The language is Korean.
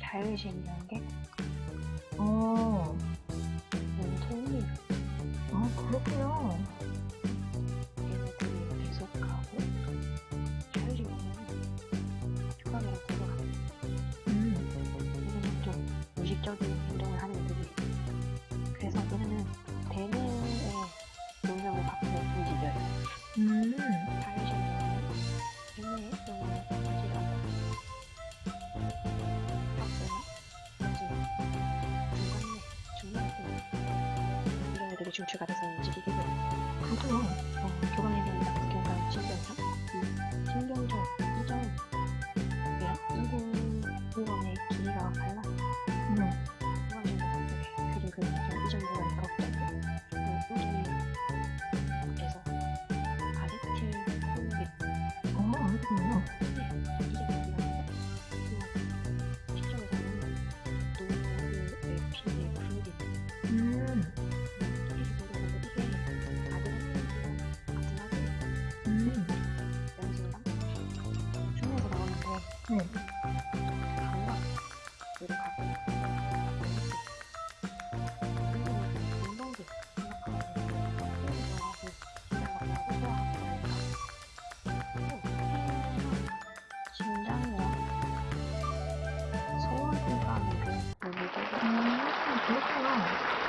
자율신경계, 어, 몸통이 아, 그렇군요. 얘네들이 계속하고 자율신경계는 교감이랑 공격합니다. 음, 얘네는 좀 무의식적인 행동을 하는 애들이. 그래서 얘네는 대뇌의 영향을 받고 움직여요. 음, 중추가 돼서 움직이게 돼요. 그렇군요. 어, 교감행동 같은 경우는 신경전, 이 신경전 이전 이랑 이분 부분의 길이가 달라요. 음, 교감행동 그림 그리면 이전 부분이 그렇거든요. 그 이전이 그래서 아레틸 콘비 어, 알겠군요. 응. 강박. 이렇게 소원 공간으로 여기도 음, 그렇구나.